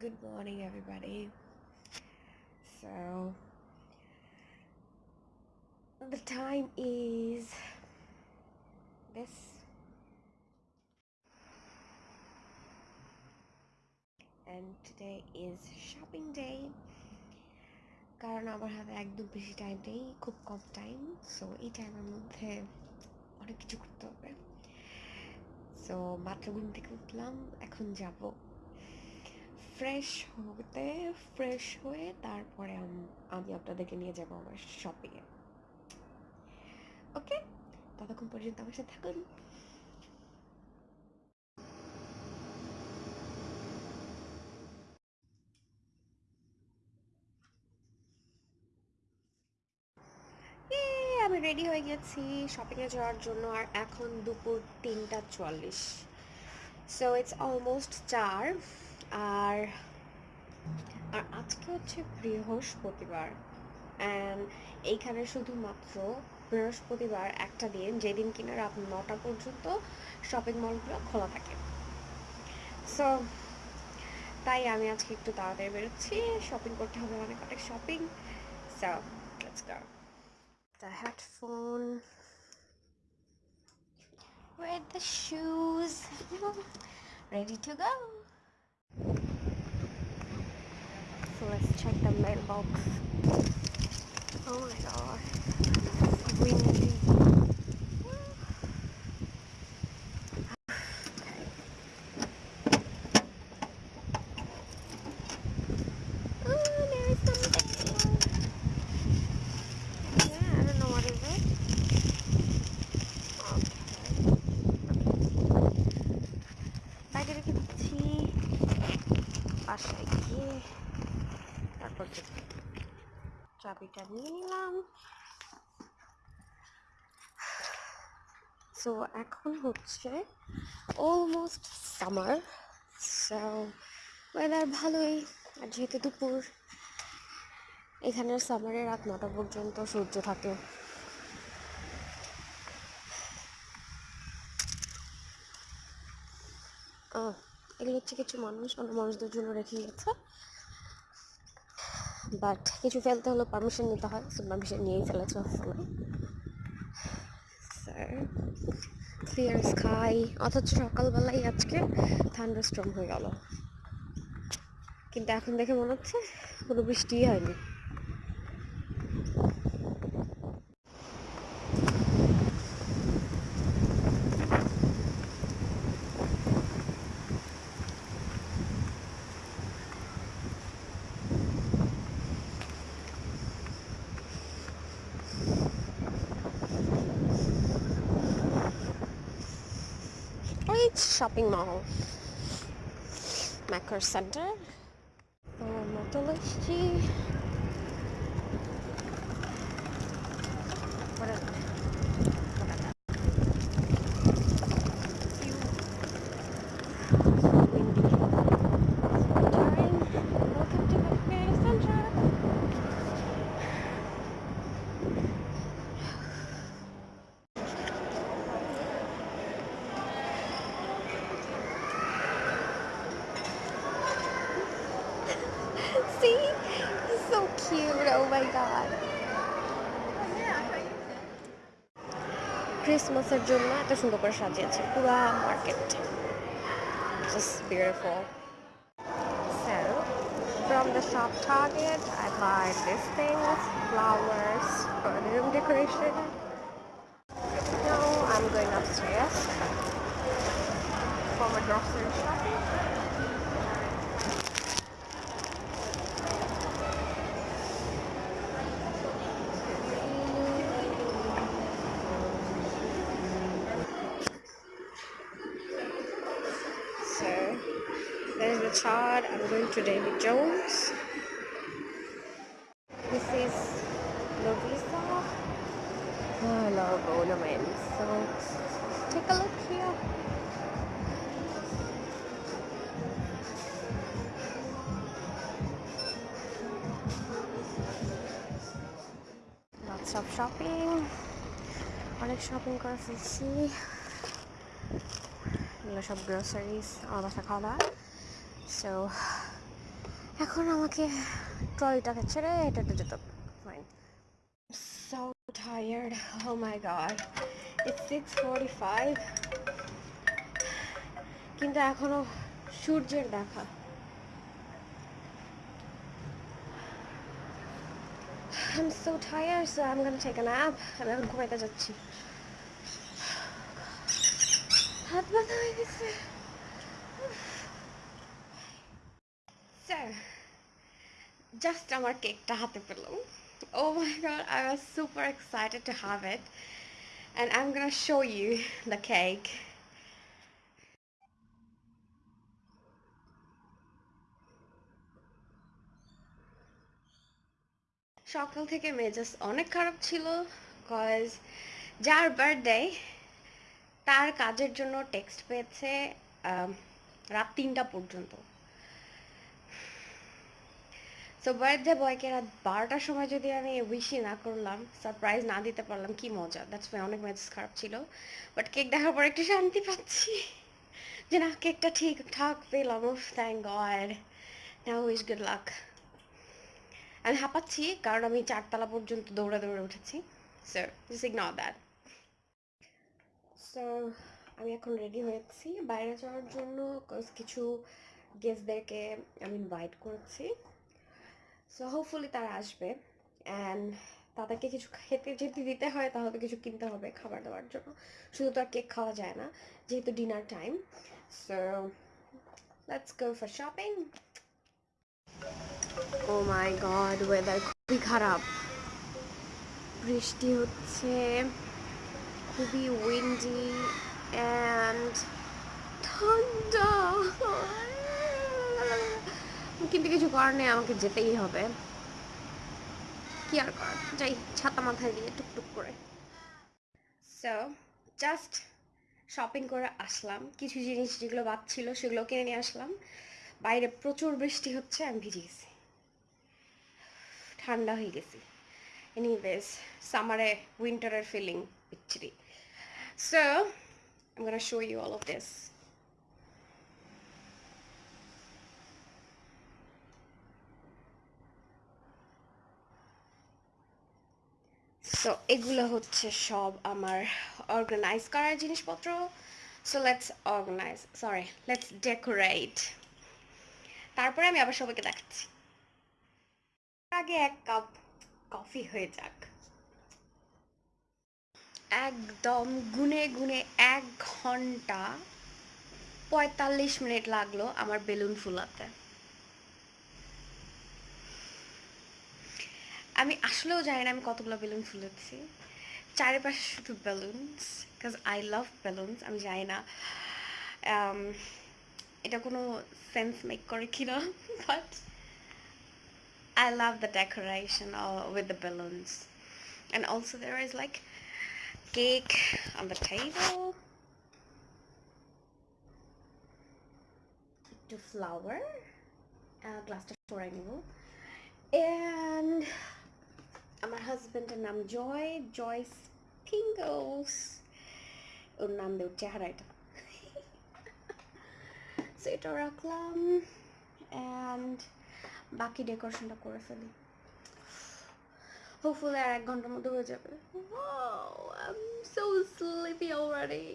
good morning, everybody. So, the time is this. And today is shopping day. কারণ আমার হাতে একদম বেশি টাইম নেই, খুব কম টাইম সো এই টাইমের মধ্যে অনেক কিছু করতে হবে। সো মাত্র ঘুম থেকে উঠলাম, এখন যাব। ফ্রেশ হতে ফ্রেশ হয়ে তারপরে আমি আপনাদেরকে নিয়ে যাব আমার শপিংয়ে ওকে ততক্ষণ পর্যন্ত আমার সাথে থাকুন। আমি রেডি হয়ে গেছি শপিংয়ে যাওয়ার জন্য, আর এখন দুপুর তিনটা চুয়াল্লিশ সো ইটস অলমোস্ট চার। আর আর আজকে হচ্ছে বৃহস্পতিবার। অ্যান্ড এইখানে শুধুমাত্র বৃহস্পতিবার একটা দিন, যেদিন কিনা রাত নটা পর্যন্ত শপিং মলগুলো খোলা থাকে। সো তাই আমি আজকে একটু তাড়াতাড়ি বেরোচ্ছি। শপিং করতে হবে অনেক অনেক shopping so let's go the headphone with the shoes. Ready to go? So let's check the mailbox. Oh my god. Windy চাবিটা নিয়ে নিলাম সো এখন হচ্ছে অলমোস্ট সামার সো ওয়েদার ভালোই। আর যেহেতু দুপুর এখানের সামারে রাত নটা পর্যন্ত সূর্য থাকে। এগুলো হচ্ছে কিছু মানুষ, অন্য মানুষদের জন্য রেখে গেছে। বাট কিছু ফেলতে হলে পারমিশন নিতে হয় সো পারমিশন নিয়েই ফেলেছে। ক্লিয়ার স্কাই অথচ সকালবেলাই আজকে ঠান্ডা স্ট্রং হয়ে গেল। কিন্তু এখন দেখে মনে হচ্ছে কোনো বৃষ্টিই হয়নি। Shopping mall. Macro Center. Oh, ক্রিসমাসের জন্য এত সুন্দর করে সাজিয়েছে পুরা market just beautiful So, from the shop Target, I buy these things, flowers for the room decoration. Now I'm going upstairs for my grocery shopping. There's the chart. I'm going to David Jones. This is Lovisa. Oh, I love ornaments. So take a look here. Lots of shopping. অনেক shopping করে ফেলছি এগুলো সব groceries আমার বাসা খাওয়া দাওয়া So, এখন আমাকে ট্রলিটাকে ছেড়ে হেঁটে যেতে হবে। Fine so tired. Oh my god. It's 6:45 কিন্তু এখনও সূর্যের দেখা। I'm so tired so I'm gonna take a nap. আমি এখন ঘুমাইতে যাচ্ছি। হাত ব্যথা হয়ে গেছে। স্যার জাস্ট আমার কেকটা হাতে পেলাম। Oh my god I was super excited to have it and I'm gonna show you the cake. সকাল থেকে মেজাজ অনেক খারাপ ছিল কজ যার বার্থডে তার কাজের জন্য টেক্সট পেয়েছে আম, রাত তিনটা পর্যন্ত। তো বার্থডে বয়কে রাত বারোটার সময় যদি আমি উইশই না করলাম সারপ্রাইজ না দিতে পারলাম, কি মজা। দ্যাটস ওয়াই অনেক মেজাজ খারাপ ছিল। বাট কেক দেখার পর একটু শান্তি পাচ্ছি। যে না কেকটা ঠিকঠাক পেলাম। Thank God now wish good luck আমি হাঁপাচ্ছি, কারণ আমি চারতলা পর্যন্ত দৌড়ে দৌড়ে উঠেছি। So just ignore that so আমি এখন রেডি হয়েছি বাইরে যাওয়ার জন্য কিছু গেস্টদেরকে আমি ইনভাইট করেছি। সো হোপফুলি তারা আসবে অ্যান্ড তাদেরকে কিছু খেতে যদি দিতে হয়, তাহলে কিছু কিনতে হবে খাবার দাবার জন্য। শুধু তো আর কেক খাওয়া যায় না, যেহেতু dinner time so let's go for shopping oh my God weather খুবই খারাপ। বৃষ্টি হচ্ছে, খুবই উইন্ডি অ্যান্ড ঠান্ডা। কিন্তু কিছু করার নেই, আমাকে যেতেই হবে। কি আর করার? যাই ছাতা মাথায় দিয়ে টুকটুক করে। সো জাস্ট শপিং করে আসলাম। কিছু জিনিস যেগুলো বাদ ছিল সেগুলো কিনে নিয়ে আসলাম। বাইরে প্রচুর বৃষ্টি হচ্ছে, আমি ভিজে গেছি। ঠান্ডা হয়ে গেছি। এনিওয়েজ সামারে উইন্টারের ফিলিং বিচ্ছিরি। So gonna show you all of this. So এগুলো হচ্ছে সব আমার অর্গানাইজ করার জিনিসপত্র। So let's organise sorry let's decorate তারপরে আমি আবার সবাইকে দেখাচ্ছি। আগে এক কাপ কফি হয়ে যাক। একদম গুনে গুনে এক ঘণ্টা পঁয়তাল্লিশ মিনিট লাগল আমার বেলুন ফুলাতে। আমি আসলেও জানি না আমি কতগুলো বেলুন ফুলেছি চারিপাশে শুধু balloons because I love balloons আমি জানি না um, এটা কোনো সেন্স মেক করে কি না but I love the decoration uh, with the balloons. And also there is like cake on the table. To flower. Uh, glass to and আমার হাজবেন্ডের নাম জয় জয় পিঙ্গলস ওর নাম দেও চেহারা এটা So এটা রাখলাম and বাকি ডেকোরেশনটা করে ফেলি। হোপফুলি আর এক ঘণ্টার মধ্যে হয়ে যাবে I am so sleepy already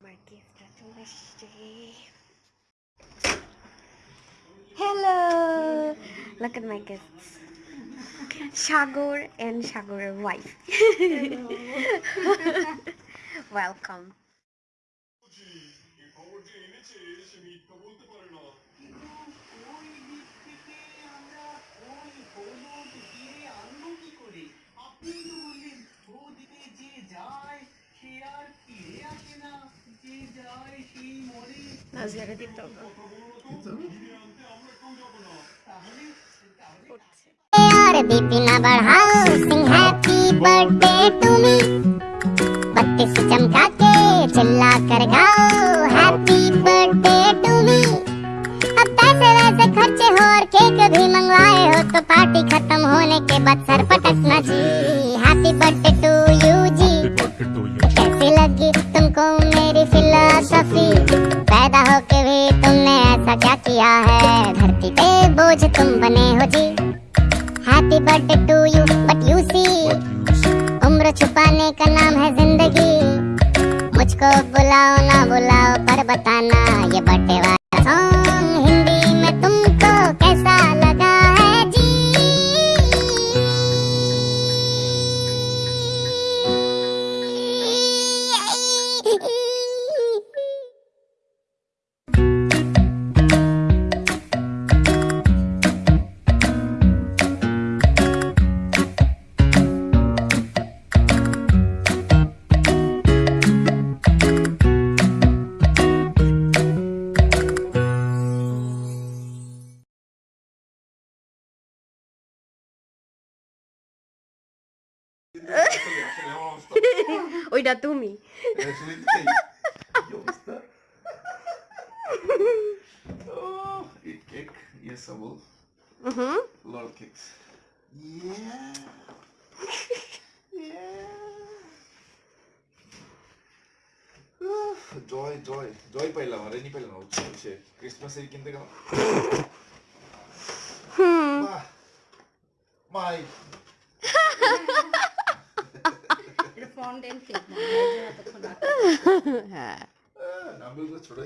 আমার গিফটটা চলে এসছে hello Look at my gifts. Shagor and Shagor's wife. Welcome. খবর যে এনেছে সে মিথ্যা বলতে পারে না ওই দিক থেকে আমরা ওই হলুদ হিরে আনব কি করে আপনি তো বললেন ওদিকে যে যায় সে আর ফিরে আসে না যে যায় সেই মরে নাজিয়ারে দিতে হবে बीपी ना बढ़ाओ sing happy birthday to me बत्तीस चमका के चिल्ला कर गाओ हैप्पी बर्थडे टू मी अब पैसे वैसे खर्चे हो और केक भी मंगवाए हो तो पार्टी खत्म होने के बाद सर पटकना जी। हैप्पी बर्थडे टू यू जी। कैसी लगी तुमको मेरी फिलोसफी पैदा होके भी तुमने ऐसा क्या किया है? धरती पे बोझ तुम बने हो जी। Happy birthday to you but you see उम्र छुपाने का नाम है ज़िंदगी। मुझको बुलाओ ना बुलाओ, पर बताना, ये birthday ja Dummi. Youngster. oh, eat cake. Yes, I will. Mm -hmm. A lot of cakes. Yeah. yeah. joy, joy. Joy પહેલા મારે નહીં પહેલા નો છે ક્રિસમસ એ કેમ દેખાવ હમ માય মাই ফন্ডেন্ট কেক এতক্ষণ হ্যাঁ। নামগুলো ছোট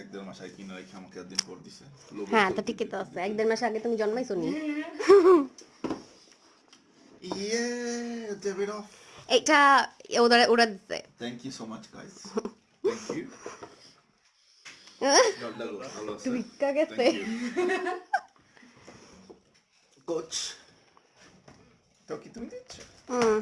এক দেড় মাস আগে কিনে রেখে আমাকে একদিন পর দিছে। হ্যাঁ তো ঠিকই তো আছে। এক দেড় মাস আগে তুমি জন্মাইছো নি? ইয়ে ডেভিড অফ এটা ওরা ওরা দিতে thank you so much guys thank you ভালো আছে। গেছে কোচ তো কি তুমি দিচ্ছ? হুম।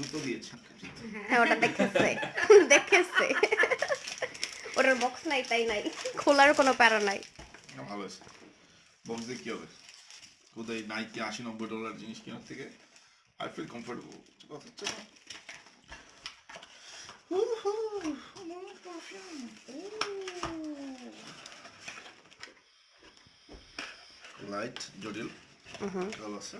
জুতো দিয়েছে। হ্যাঁ ওটা দেখেছে। দেখেছে। ওটার বক্স নাই তাই নাই। খোলার কোনো প্যারা নাই। ভালো আছে বক্স দিয়ে কি হবে? কোথায় নাইকি আশি নব্বই ডলার জিনিস কেনার থেকে আই ফিল কমফোর্টেবল কথা হচ্ছে না। লাইট জটিল। ভালো আছে।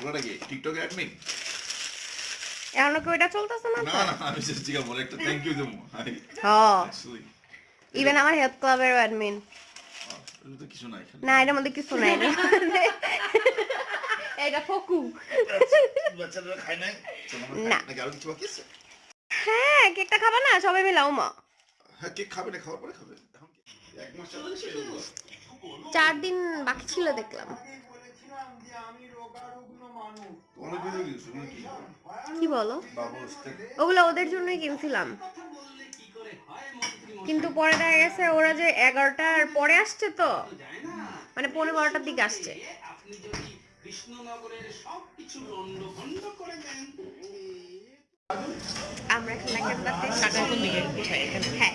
ওটা কি টিকটক অ্যাডমিন এখনও কি ওইটা চলতেছে না? না না আমি just জিজ্ঞাসা বলে একটা থ্যাংক ইউ দেবো। হ্যাঁ ইভেন আমার হেলথ ক্লাবের অ্যাডমিন কিছু নাই না এটার মধ্যে কিছু নাই। এটা ফকু। বাচ্চারা খায় নাই? না। আরও কিছু বাকি আছে? হ্যাঁ কেকটা খাবা না? সবাই মিলাও মা হ্যাঁ কেক খাবে না খাওয়ার পরে খাবে। এক মাস চার দিন বাকি ছিল দেখলাম। কি কি বলো? ওগুলো ওদের জন্যই কিনছিলাম। কিন্তু পরে দেখা গেছে ওরা যে এগারোটার পরে আসছে তো। মানে পনেরো বারোটার দিকে আসছে। আপনি যদি কৃষ্ণনগরের সবকিছু লন্ড ভন্ড করে দেন। আমরা এখন। হ্যাঁ।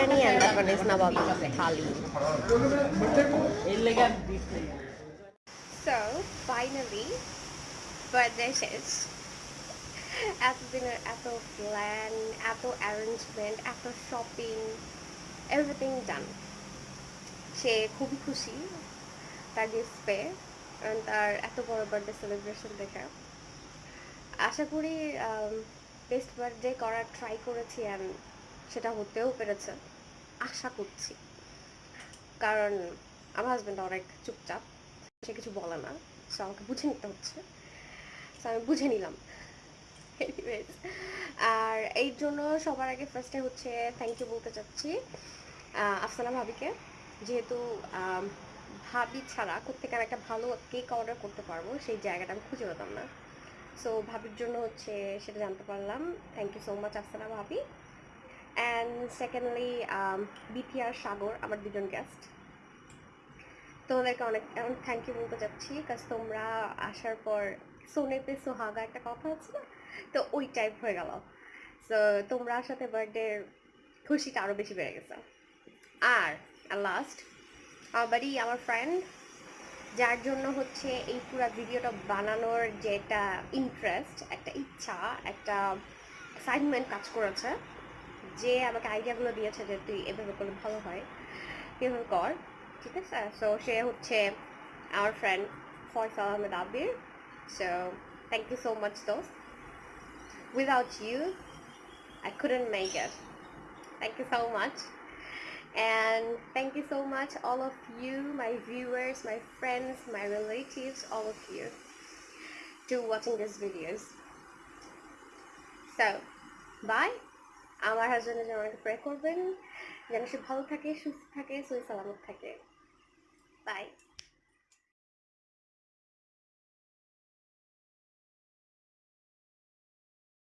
and তারপর ইসলামাবাদ থালি। So, finally, birthday শেষ এতদিনের এত প্ল্যান এত অ্যারেঞ্জমেন্ট এত শপিং এভরিথিং ডান সে খুবই খুশি তার গিফট পেয়ে and তার এত বড় বার্থডে সেলিব্রেশন দেখে। আশা করি বেস্ট বার্থডে করার ট্রাই করেছি অ্যান্ড সেটা হতেও পেরেছে। আশা করছি। কারণ আমার হাজব্যান্ড অনেক চুপচাপ সে কিছু বলে না সো আমাকে বুঝে নিতে হচ্ছে। সো আমি বুঝে নিলাম। আর এই জন্য সবার আগে ফার্স্টে হচ্ছে থ্যাংক ইউ বলতে চাচ্ছি। আফসানা ভাবিকে। যেহেতু আম, ভাবি ছাড়া কোথেকে আমি একটা ভালো কেক অর্ডার করতে পারব, সেই জায়গাটা আমি খুঁজে পেতাম না। সো ভাবির জন্য হচ্ছে সেটা জানতে পারলাম। Thank you so much Afsana ভাবি। অ্যান্ড সেকেন্ডলি বিপিআর সাগর, আমার দুজন গেস্ট তোমাদেরকে অনেক অনেক থ্যাংক ইউ বলতে চাচ্ছি কাজ তোমরা আসার পর সোনে পে সোহাগা একটা কথা আছে না? তো ওই টাইপ হয়ে গেল। সো তোমরা সাথে বার্থডে খুশিটা আরও বেশি বেড়ে গেছে। আর লাস্ট আমার বাড়ি আমার ফ্রেন্ড যার জন্য হচ্ছে এই পুরো ভিডিওটা বানানোর যে একটা ইন্টারেস্ট একটা ইচ্ছা, একটা এক্সাইটমেন্ট কাজ করেছে, যে আমাকে আইডিয়াগুলো দিয়েছে যে তুই এভাবে করলে ভালো হয়, এভাবে কর, ঠিক আছে? সো সে হচ্ছে আমার friend Faisal Ahmed Abir so thank you so much those without you I couldn't make it. Thank you so much. and thank you so much all of you my viewers my friends my relatives all of you to watching these videos so bye আমার হাজবেন্ডের জন্য অনেক pray করবেন যেন সে ভালো থাকে সুস্থ থাকে সই সালামত থাকে বাই